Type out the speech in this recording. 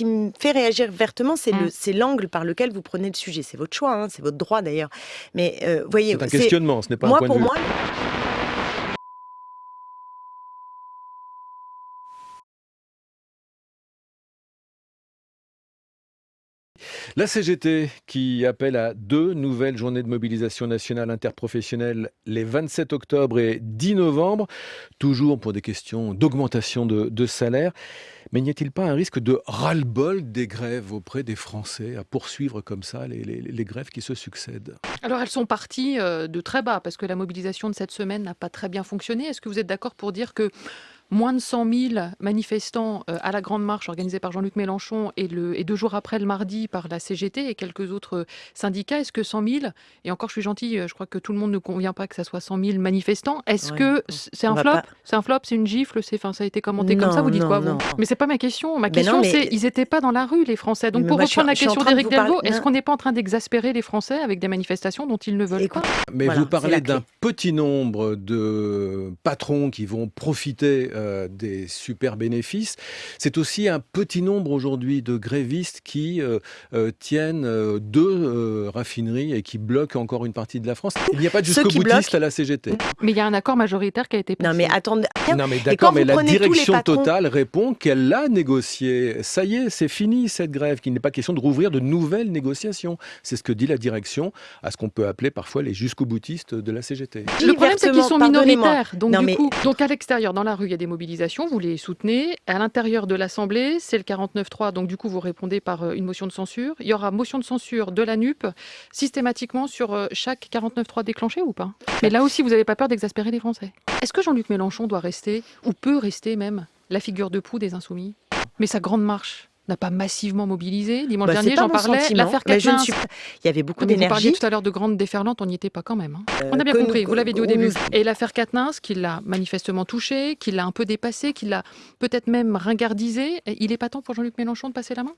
qui me fait réagir vertement, c'est Mm. le, c'est l'angle par lequel vous prenez le sujet. C'est votre choix, hein, c'est votre droit d'ailleurs. Mais euh, voyez, C'est un questionnement, ce n'est pas moi un point pour de vue. moi, La CGT qui appelle à deux nouvelles journées de mobilisation nationale interprofessionnelle les 27 octobre et 10 novembre, toujours pour des questions d'augmentation de, salaire. Mais n'y a-t-il pas un risque de ras-le-bol des grèves auprès des Français à poursuivre comme ça les grèves qui se succèdent? Alors elles sont parties euh, de très bas parce que la mobilisation de cette semaine n'a pas très bien fonctionné. Est-ce que vous êtes d'accord pour dire que moins de 100 000 manifestants euh, à la grande marche organisée par Jean-Luc Mélenchon et, le, et deux jours après le mardi par la CGT et quelques autres euh, syndicats, est-ce que 100 000, et encore je suis gentil, euh, je crois que tout le monde ne convient pas que ça soit 100 000 manifestants, est-ce Ouais, que c'est un flop? pas- C'est un flop, c'est une gifle, c'est, enfin, ça a été commenté comme ça, vous dites non, quoi vous? non. Mais c'est pas ma question, ma Mais question mais- c'est, ils n'étaient pas dans la rue les Français. Donc Mais pour moi, je suis- reprendre la je question de d'Éric vous Delvaux, est-ce qu'on n'est pas en train d'exaspérer les Français avec des manifestations dont ils ne veulent Écoute, pas? Mais Voilà, vous parlez d'un petit nombre de patrons qui vont profiter euh, des super bénéfices. C'est aussi un petit nombre aujourd'hui de grévistes qui euh, euh, tiennent euh, deux euh, raffineries et qui bloquent encore une partie de la France. Il n'y a pas de Ceux jusqu'au qui boutiste bloquent- à la CGT. Mais il y a un accord majoritaire qui a été passé. non mais attendez. Non mais d'accord, mais la direction patrons- totale répond qu'elle l'a négocié. Ça y est, c'est fini cette grève, qu'il n'est pas question de rouvrir de nouvelles négociations. C'est ce que dit la direction à ce qu'on peut appeler parfois les jusqu'au boutistes de la CGT. Le problème, c'est qu'ils sont minoritaires. Donc, Non, du mais- coup, donc à l'extérieur, dans la rue, il y a des vous les soutenez. À l'intérieur de l'Assemblée, c'est le 49-3, donc du coup, vous répondez par euh, une motion de censure. Il y aura motion de censure de la NUP systématiquement sur euh, chaque 49-3 déclenché ou pas? Mais là aussi, vous n'avez pas peur d'exaspérer les Français. Est-ce que Jean-Luc Mélenchon doit rester, ou peut rester même, la figure de proue des Insoumis? Mais sa grande marche n'a pas massivement mobilisé. Dimanche Bah, dernier, j'en parlais. L'affaire suis pas- Il y avait beaucoup Mais vous parliez d'énergie. tout à l'heure de grandes déferlantes, on n'y était pas quand même. hein. On a bien Euh, compris, nous- vous l'avez dit au début. nous- Et l'affaire Quatennens, qui l'a manifestement touché, qui l'a un peu dépassé, qui l'a peut-être même ringardisé, il est pas temps pour Jean-Luc Mélenchon de passer la main?